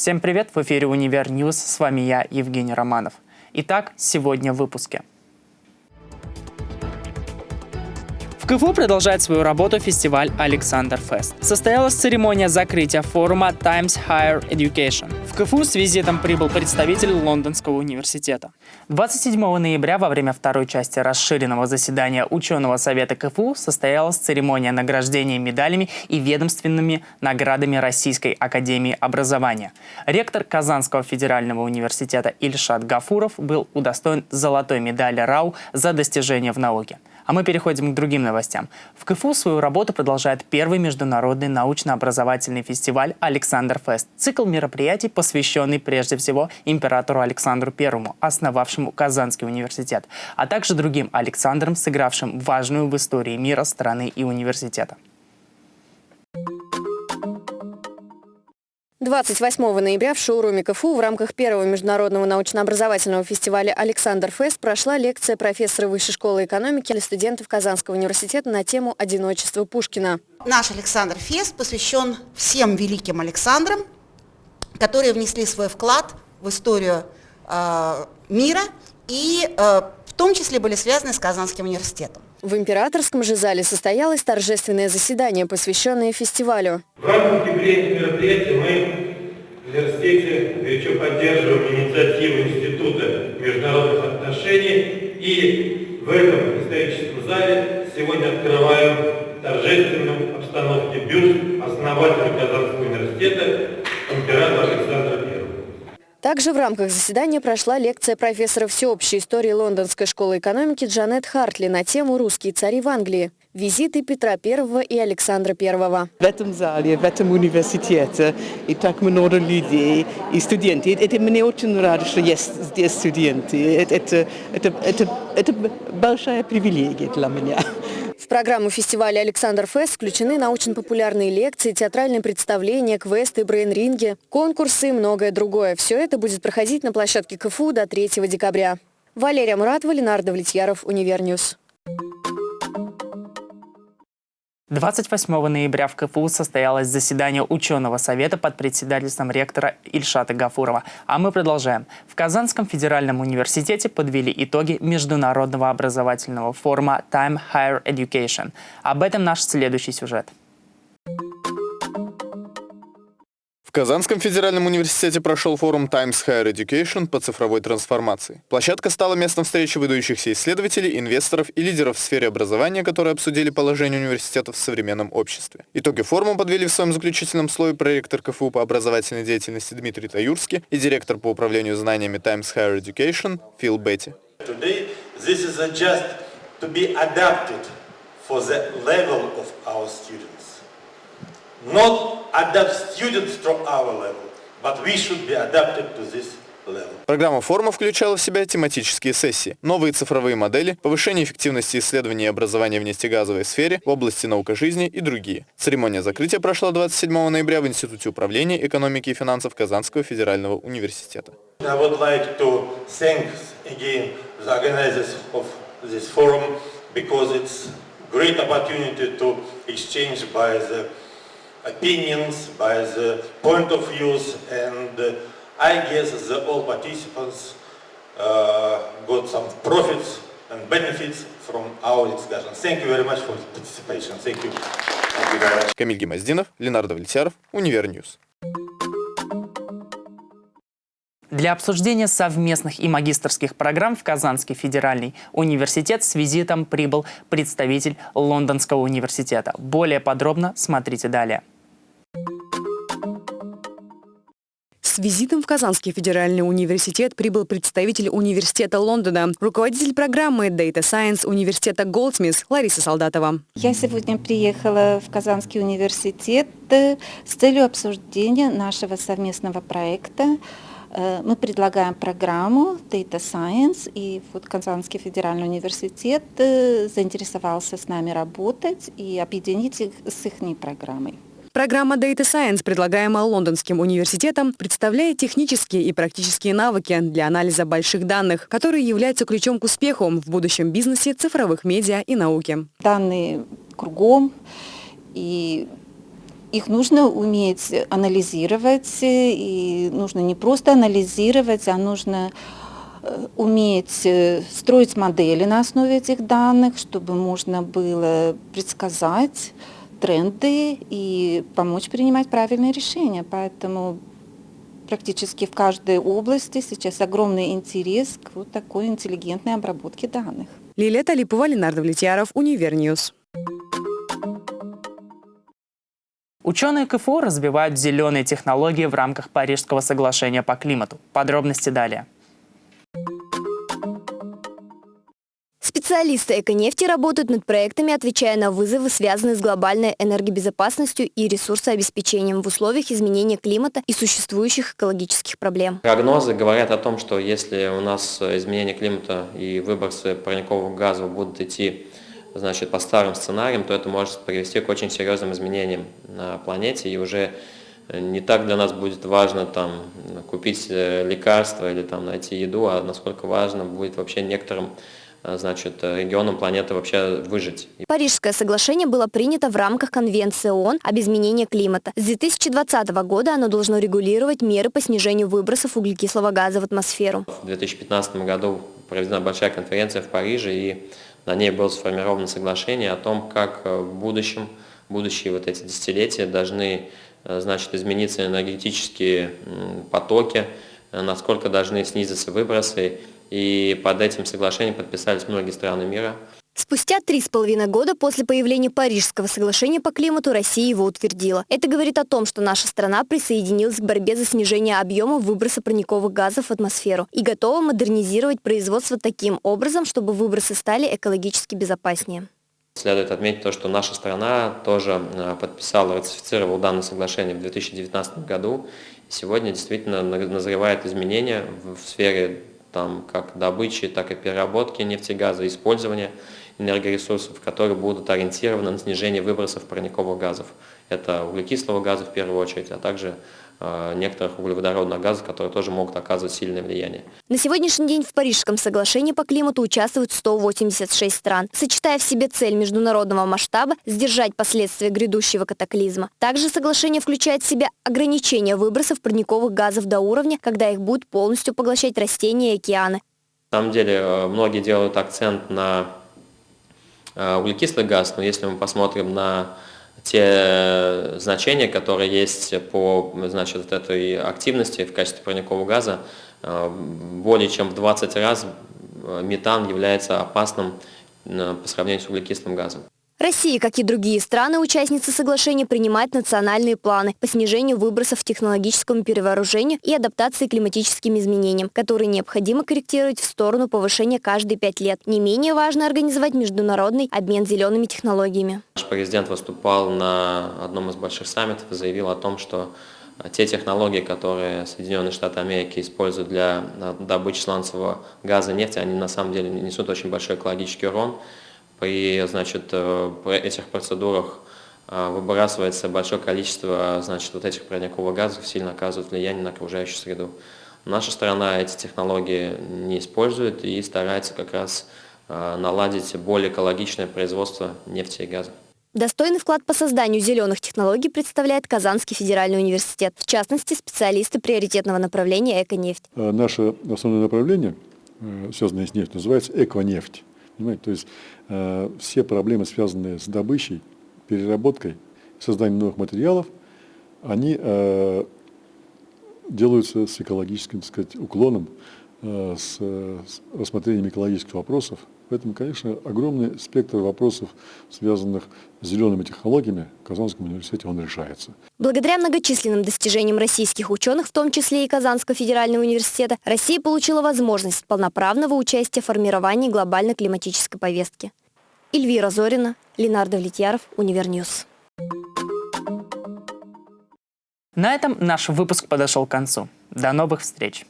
Всем привет, в эфире «Универ News», с вами я, Евгений Романов. Итак, сегодня в выпуске. КФУ продолжает свою работу фестиваль «Александр Фест». Состоялась церемония закрытия форума Times Higher Education. В КФУ с визитом прибыл представитель Лондонского университета. 27 ноября во время второй части расширенного заседания ученого совета КФУ состоялась церемония награждения медалями и ведомственными наградами Российской академии образования. Ректор Казанского федерального университета Ильшат Гафуров был удостоен золотой медали РАУ за достижения в науке. А мы переходим к другим новостям. В КФУ свою работу продолжает первый международный научно-образовательный фестиваль «Александр Фест». Цикл мероприятий, посвященный прежде всего императору Александру I, основавшему Казанский университет, а также другим Александрам, сыгравшим важную в истории мира страны и университета. 28 ноября в шоуруме КФУ в рамках первого международного научно-образовательного фестиваля «Александр Фест» прошла лекция профессора Высшей школы экономики для студентов Казанского университета на тему «Одиночество Пушкина». Наш «Александр Фест» посвящен всем великим Александрам, которые внесли свой вклад в историю э, мира и э, в том числе были связаны с Казанским университетом. В императорском же зале состоялось торжественное заседание, посвященное фестивалю. В рамках юбилейного мероприятия в университете горячо поддерживаем инициативу Института международных отношений и в этом историческом зале сегодня открываем торжественную обстановке бюст основателя Казанского университета императора Александра I. Также в рамках заседания прошла лекция профессора всеобщей истории Лондонской школы экономики Джанет Хартли на тему «Русские цари в Англии». Визиты Петра I и Александра I. В этом зале, в этом университете и так много людей и студенты. Это мне очень рад, что есть здесь студенты. Это, это, это, это, это большая привилегия для меня. В программу фестиваля «Александр Фест» включены научно-популярные лекции, театральные представления, квесты, брейн-ринги, конкурсы и многое другое. Все это будет проходить на площадке КФУ до 3 декабря. Валерия Муратова, Ленар Давлетьяров, UniverNews. 28 ноября в КФУ состоялось заседание ученого совета под председательством ректора Ильшата Гафурова. А мы продолжаем. В Казанском федеральном университете подвели итоги международного образовательного форума Time Higher Education. Об этом наш следующий сюжет. В Казанском федеральном университете прошел форум Times Higher Education по цифровой трансформации. Площадка стала местом встречи выдающихся исследователей, инвесторов и лидеров в сфере образования, которые обсудили положение университетов в современном обществе. Итоги форума подвели в своем заключительном слое проректор КФУ по образовательной деятельности Дмитрий Таюрский и директор по управлению знаниями Times Higher Education Фил Бетти. For the level of our students. Not adapt students to our level, but we should be adapted to this. Программа форума включала в себя тематические сессии, новые цифровые модели, повышение эффективности исследований и образования в нефтегазовой сфере, в области наука жизни и другие. Церемония закрытия прошла 27 ноября в Институте управления экономики и финансов Казанского федерального университета. I opinions, by the point of views, and uh, I guess that all participants uh, got some profits and benefits from our discussion. Thank you very much for participation. Thank you. Thank you very much. Камиль Гемоздинов, Ленар Давлетьяров, UniverNews. Для обсуждения совместных и магистрских программ в Казанский федеральный университет с визитом прибыл представитель Лондонского университета. Более подробно смотрите далее. С визитом в Казанский федеральный университет прибыл представитель университета Лондона, руководитель программы Data Science университета Goldsmiths Лариса Солдатова. Я сегодня приехала в Казанский университет э, с целью обсуждения нашего совместного проекта мы предлагаем программу Data Science, и вот Казанский федеральный университет э, заинтересовался с нами работать и объединить их с их программой. Программа Data Science, предлагаемая Лондонским университетом, представляет технические и практические навыки для анализа больших данных, которые являются ключом к успеху в будущем бизнесе, цифровых медиа и науке. Данные кругом, и их нужно уметь анализировать, и нужно не просто анализировать, а нужно э, уметь э, строить модели на основе этих данных, чтобы можно было предсказать тренды и помочь принимать правильные решения. Поэтому практически в каждой области сейчас огромный интерес к вот такой интеллигентной обработке данных. Лилия Талипова, Ленар Давлетьяров, UniverNews. Ученые КФУ развивают зеленые технологии в рамках Парижского соглашения по климату. Подробности далее. Специалисты Эконефти работают над проектами, отвечая на вызовы, связанные с глобальной энергобезопасностью и ресурсообеспечением в условиях изменения климата и существующих экологических проблем. Прогнозы говорят о том, что если у нас изменение климата и выбросы парниковых газов будут идти значит, по старым сценариям, то это может привести к очень серьезным изменениям на планете, и уже не так для нас будет важно там, купить э, лекарства или там, найти еду, а насколько важно будет вообще некоторым э, значит, регионам планеты вообще выжить. Парижское соглашение было принято в рамках Конвенции ООН об изменении климата. С 2020 года оно должно регулировать меры по снижению выбросов углекислого газа в атмосферу. В 2015 году проведена большая конференция в Париже, и на ней было сформировано соглашение о том, как э, в будущем, будущие вот эти десятилетия должны э, значит, измениться энергетические потоки, э, насколько должны снизиться выбросы. И под этим соглашением подписались многие страны мира. Спустя три с половиной года после появления Парижского соглашения по климату Россия его утвердила. Это говорит о том, что наша страна присоединилась к борьбе за снижение объема выброса парниковых газов в атмосферу и готова модернизировать производство таким образом, чтобы выбросы стали экологически безопаснее. Следует отметить то, что наша страна тоже э, подписала, ратифицировала данное соглашение в 2019 году. И сегодня действительно назревает изменения в сфере там, как добычи, так и переработки нефтегаза, использования энергоресурсов, которые будут ориентированы на снижение выбросов парниковых газов. Это углекислого газа в первую очередь, а также э, некоторых углеводородных газов, которые тоже могут оказывать сильное влияние. На сегодняшний день в Парижском соглашении по климату участвуют 186 стран, сочетая в себе цель международного масштаба сдержать последствия грядущего катаклизма. Также соглашение включает в себя ограничение выбросов парниковых газов до уровня, когда их будут полностью поглощать растения и океаны. На самом деле э, многие делают акцент на углекислый газ, но если мы посмотрим на те значения, которые есть по значит, этой активности в качестве парникового газа, э, более чем в 20 раз э, метан является опасным по сравнению с углекислым газом. Россия, как и другие страны-участницы соглашения, принимает национальные планы по снижению выбросов, технологическому перевооружению и адаптации к климатическим изменениям, которые необходимо корректировать в сторону повышения каждые пять лет. Не менее важно организовать международный обмен зелеными технологиями. Наш президент выступал на одном из больших саммитов и заявил о том, что те технологии, которые Соединенные Штаты Америки используют для добычи сланцевого газа и нефти, они на самом деле несут очень большой экологический урон при значит, э, этих процедурах э, выбрасывается большое количество значит, вот этих парниковых газов, сильно оказывает влияние на окружающую среду. Наша страна эти технологии не использует и старается как раз э, наладить более экологичное производство нефти и газа. Достойный вклад по созданию зеленых технологий представляет Казанский федеральный университет, в частности, специалисты приоритетного направления «Эконефть». Наше основное направление, связанное с нефтью, называется «Эконефть». Понимаете? То есть э, все проблемы, связанные с добычей, переработкой, созданием новых материалов, они э, делаются с экологическим так сказать, уклоном, э, с, с рассмотрением экологических вопросов, Поэтому, конечно, огромный спектр вопросов, связанных с зелеными технологиями, в Казанском университете он решается. Благодаря многочисленным достижениям российских ученых, в том числе и Казанского федерального университета, Россия получила возможность полноправного участия в формировании глобальной климатической повестки. Эльвира Зорина, Ленар Давлетьяров, UniverNews. На этом наш выпуск подошел к концу. До новых встреч!